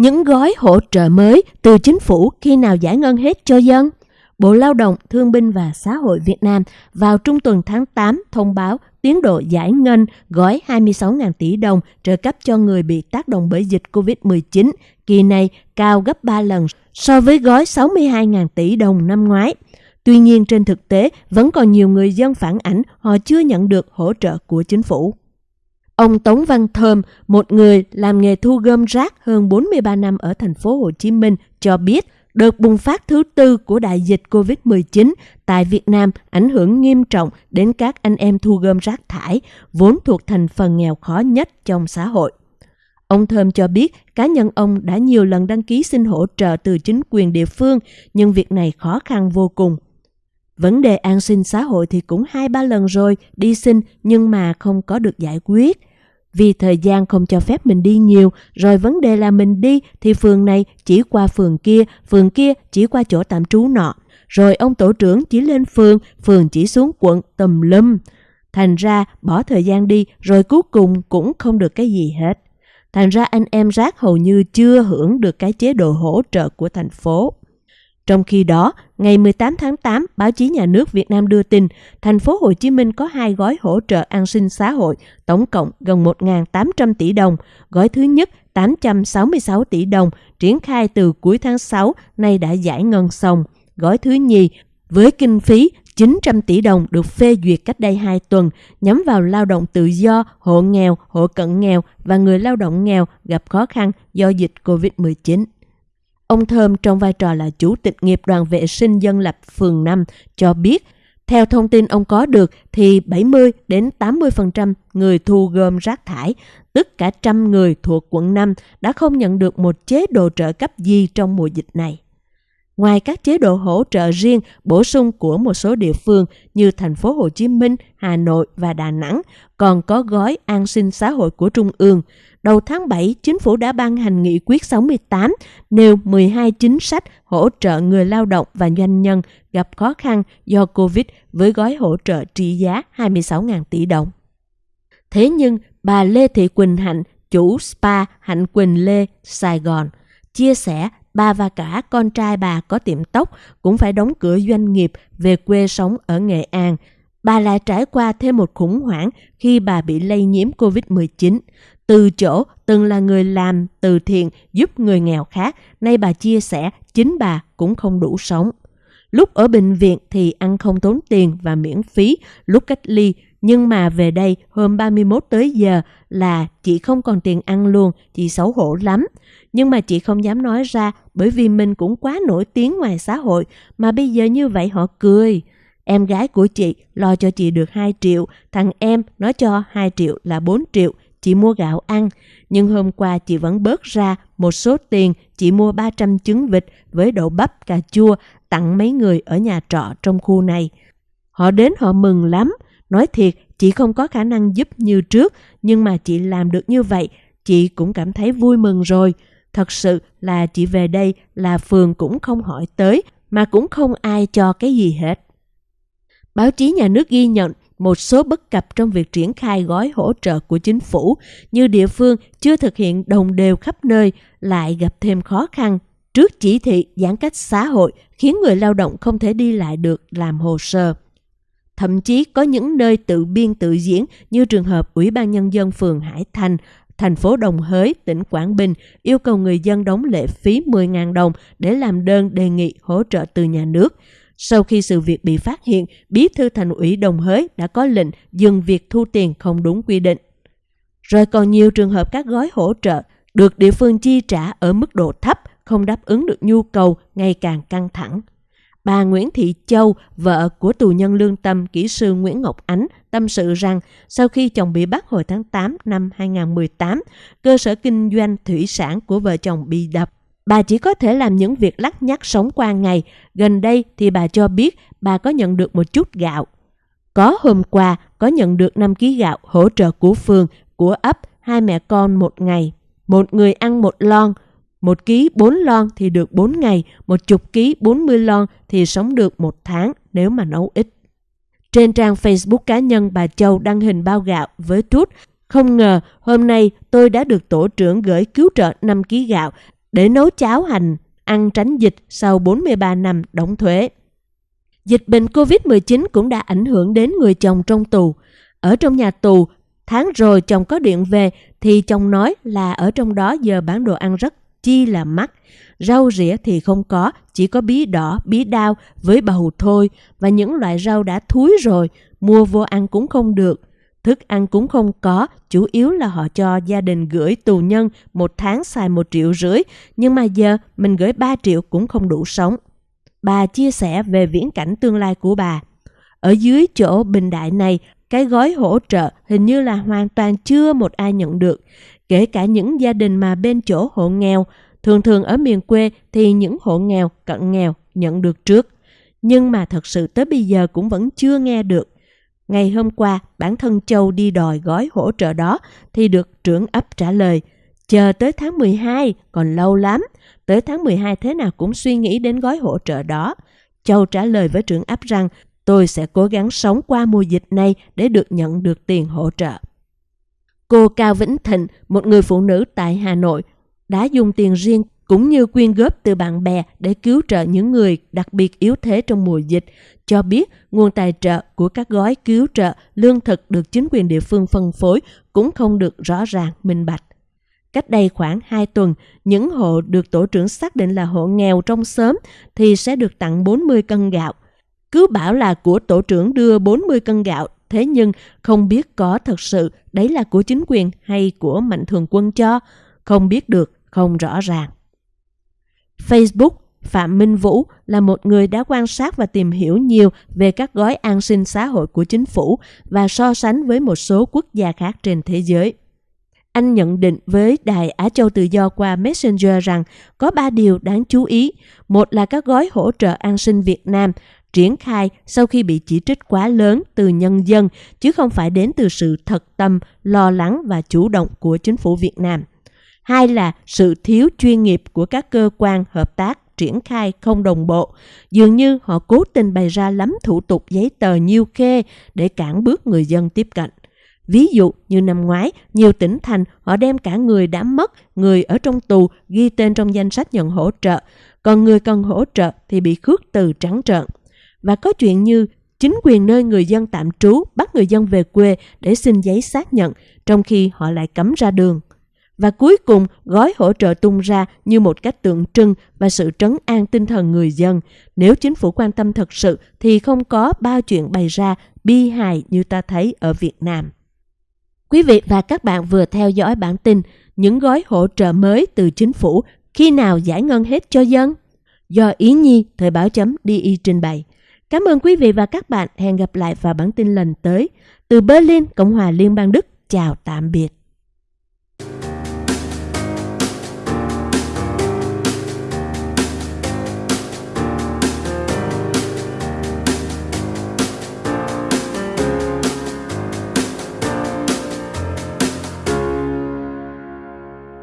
Những gói hỗ trợ mới từ chính phủ khi nào giải ngân hết cho dân? Bộ Lao động, Thương binh và Xã hội Việt Nam vào trung tuần tháng 8 thông báo tiến độ giải ngân gói 26.000 tỷ đồng trợ cấp cho người bị tác động bởi dịch COVID-19 kỳ này cao gấp 3 lần so với gói 62.000 tỷ đồng năm ngoái. Tuy nhiên trên thực tế vẫn còn nhiều người dân phản ảnh họ chưa nhận được hỗ trợ của chính phủ. Ông Tống Văn Thơm, một người làm nghề thu gom rác hơn 43 năm ở thành phố Hồ Chí Minh cho biết đợt bùng phát thứ tư của đại dịch COVID-19 tại Việt Nam ảnh hưởng nghiêm trọng đến các anh em thu gom rác thải, vốn thuộc thành phần nghèo khó nhất trong xã hội. Ông Thơm cho biết cá nhân ông đã nhiều lần đăng ký xin hỗ trợ từ chính quyền địa phương, nhưng việc này khó khăn vô cùng. Vấn đề an sinh xã hội thì cũng hai ba lần rồi đi xin nhưng mà không có được giải quyết. Vì thời gian không cho phép mình đi nhiều, rồi vấn đề là mình đi thì phường này chỉ qua phường kia, phường kia chỉ qua chỗ tạm trú nọ. Rồi ông tổ trưởng chỉ lên phường, phường chỉ xuống quận tùm lum. Thành ra bỏ thời gian đi rồi cuối cùng cũng không được cái gì hết. Thành ra anh em rác hầu như chưa hưởng được cái chế độ hỗ trợ của thành phố. Trong khi đó, ngày 18 tháng 8, báo chí nhà nước Việt Nam đưa tin, thành phố Hồ Chí Minh có hai gói hỗ trợ an sinh xã hội, tổng cộng gần 1.800 tỷ đồng. Gói thứ nhất 866 tỷ đồng, triển khai từ cuối tháng 6, nay đã giải ngân xong. Gói thứ nhì với kinh phí 900 tỷ đồng được phê duyệt cách đây 2 tuần, nhắm vào lao động tự do, hộ nghèo, hộ cận nghèo và người lao động nghèo gặp khó khăn do dịch COVID-19. Ông Thơm trong vai trò là chủ tịch nghiệp đoàn vệ sinh dân lập phường 5 cho biết, theo thông tin ông có được thì 70 đến 80% người thu gom rác thải, tức cả trăm người thuộc quận 5 đã không nhận được một chế độ trợ cấp gì trong mùa dịch này. Ngoài các chế độ hỗ trợ riêng bổ sung của một số địa phương như thành phố Hồ Chí Minh, Hà Nội và Đà Nẵng, còn có gói an sinh xã hội của Trung ương. Đầu tháng 7, chính phủ đã ban hành nghị quyết 68 nêu 12 chính sách hỗ trợ người lao động và doanh nhân gặp khó khăn do Covid với gói hỗ trợ trị giá 26.000 tỷ đồng. Thế nhưng, bà Lê Thị Quỳnh Hạnh, chủ spa Hạnh Quỳnh Lê, Sài Gòn, chia sẻ bà và cả con trai bà có tiệm tóc cũng phải đóng cửa doanh nghiệp về quê sống ở Nghệ An. Bà lại trải qua thêm một khủng hoảng khi bà bị lây nhiễm COVID-19. Từ chỗ từng là người làm từ thiện giúp người nghèo khác, nay bà chia sẻ chính bà cũng không đủ sống. Lúc ở bệnh viện thì ăn không tốn tiền và miễn phí, lúc cách ly nhưng mà về đây hôm 31 tới giờ là chị không còn tiền ăn luôn, chị xấu hổ lắm. Nhưng mà chị không dám nói ra bởi vì mình cũng quá nổi tiếng ngoài xã hội mà bây giờ như vậy họ cười. Em gái của chị lo cho chị được 2 triệu, thằng em nói cho 2 triệu là 4 triệu, chị mua gạo ăn. Nhưng hôm qua chị vẫn bớt ra một số tiền chị mua 300 trứng vịt với đậu bắp cà chua tặng mấy người ở nhà trọ trong khu này. Họ đến họ mừng lắm, Nói thiệt, chị không có khả năng giúp như trước, nhưng mà chị làm được như vậy, chị cũng cảm thấy vui mừng rồi. Thật sự là chị về đây là phường cũng không hỏi tới, mà cũng không ai cho cái gì hết. Báo chí nhà nước ghi nhận một số bất cập trong việc triển khai gói hỗ trợ của chính phủ, như địa phương chưa thực hiện đồng đều khắp nơi, lại gặp thêm khó khăn. Trước chỉ thị giãn cách xã hội khiến người lao động không thể đi lại được làm hồ sơ. Thậm chí có những nơi tự biên tự diễn như trường hợp Ủy ban Nhân dân phường Hải Thành, thành phố Đồng Hới, tỉnh Quảng Bình yêu cầu người dân đóng lệ phí 10.000 đồng để làm đơn đề nghị hỗ trợ từ nhà nước. Sau khi sự việc bị phát hiện, Bí thư thành ủy Đồng Hới đã có lệnh dừng việc thu tiền không đúng quy định. Rồi còn nhiều trường hợp các gói hỗ trợ được địa phương chi trả ở mức độ thấp, không đáp ứng được nhu cầu ngày càng căng thẳng. Bà Nguyễn Thị Châu, vợ của tù nhân lương tâm kỹ sư Nguyễn Ngọc Ánh, tâm sự rằng sau khi chồng bị bắt hồi tháng 8 năm 2018, cơ sở kinh doanh thủy sản của vợ chồng bị đập. Bà chỉ có thể làm những việc lắc nhắc sống qua ngày. Gần đây thì bà cho biết bà có nhận được một chút gạo. Có hôm qua có nhận được 5 kg gạo hỗ trợ của phường, của ấp, hai mẹ con một ngày. Một người ăn một lon, một ký 4 lon thì được 4 ngày, một chục ký 40 lon thì sống được một tháng nếu mà nấu ít. Trên trang Facebook cá nhân bà Châu đăng hình bao gạo với trút không ngờ hôm nay tôi đã được tổ trưởng gửi cứu trợ 5 ký gạo để nấu cháo hành, ăn tránh dịch sau 43 năm đóng thuế. Dịch bệnh COVID-19 cũng đã ảnh hưởng đến người chồng trong tù. Ở trong nhà tù, tháng rồi chồng có điện về thì chồng nói là ở trong đó giờ bán đồ ăn rất chi là mắc. Rau rỉa thì không có, chỉ có bí đỏ, bí đao với bầu thôi và những loại rau đã thúi rồi, mua vô ăn cũng không được. Thức ăn cũng không có, chủ yếu là họ cho gia đình gửi tù nhân một tháng xài một triệu rưỡi, nhưng mà giờ mình gửi 3 triệu cũng không đủ sống. Bà chia sẻ về viễn cảnh tương lai của bà. Ở dưới chỗ bình đại này, cái gói hỗ trợ hình như là hoàn toàn chưa một ai nhận được. Kể cả những gia đình mà bên chỗ hộ nghèo, thường thường ở miền quê thì những hộ nghèo, cận nghèo nhận được trước. Nhưng mà thật sự tới bây giờ cũng vẫn chưa nghe được. Ngày hôm qua, bản thân Châu đi đòi gói hỗ trợ đó thì được trưởng ấp trả lời. Chờ tới tháng 12, còn lâu lắm. Tới tháng 12 thế nào cũng suy nghĩ đến gói hỗ trợ đó. Châu trả lời với trưởng ấp rằng tôi sẽ cố gắng sống qua mùa dịch này để được nhận được tiền hỗ trợ. Cô Cao Vĩnh Thịnh, một người phụ nữ tại Hà Nội, đã dùng tiền riêng cũng như quyên góp từ bạn bè để cứu trợ những người đặc biệt yếu thế trong mùa dịch, cho biết nguồn tài trợ của các gói cứu trợ lương thực được chính quyền địa phương phân phối cũng không được rõ ràng, minh bạch. Cách đây khoảng 2 tuần, những hộ được tổ trưởng xác định là hộ nghèo trong xóm thì sẽ được tặng 40 cân gạo. Cứ bảo là của tổ trưởng đưa 40 cân gạo, thế nhưng không biết có thật sự đấy là của chính quyền hay của mạnh thường quân cho, không biết được, không rõ ràng. Facebook Phạm Minh Vũ là một người đã quan sát và tìm hiểu nhiều về các gói an sinh xã hội của chính phủ và so sánh với một số quốc gia khác trên thế giới. Anh nhận định với Đài Á Châu Tự Do qua Messenger rằng có ba điều đáng chú ý. Một là các gói hỗ trợ an sinh Việt Nam triển khai sau khi bị chỉ trích quá lớn từ nhân dân, chứ không phải đến từ sự thật tâm, lo lắng và chủ động của chính phủ Việt Nam. Hai là sự thiếu chuyên nghiệp của các cơ quan hợp tác triển khai không đồng bộ. Dường như họ cố tình bày ra lắm thủ tục giấy tờ nhiêu khê để cản bước người dân tiếp cận. Ví dụ như năm ngoái, nhiều tỉnh thành họ đem cả người đã mất, người ở trong tù ghi tên trong danh sách nhận hỗ trợ, còn người cần hỗ trợ thì bị khước từ trắng trợn. Và có chuyện như chính quyền nơi người dân tạm trú bắt người dân về quê để xin giấy xác nhận, trong khi họ lại cấm ra đường. Và cuối cùng, gói hỗ trợ tung ra như một cách tượng trưng và sự trấn an tinh thần người dân. Nếu chính phủ quan tâm thật sự thì không có bao chuyện bày ra bi hài như ta thấy ở Việt Nam. Quý vị và các bạn vừa theo dõi bản tin những gói hỗ trợ mới từ chính phủ khi nào giải ngân hết cho dân? Do Ý Nhi, Thời báo chấm DI trình bày. Cảm ơn quý vị và các bạn. Hẹn gặp lại vào bản tin lần tới. Từ Berlin, Cộng hòa Liên bang Đức. Chào tạm biệt.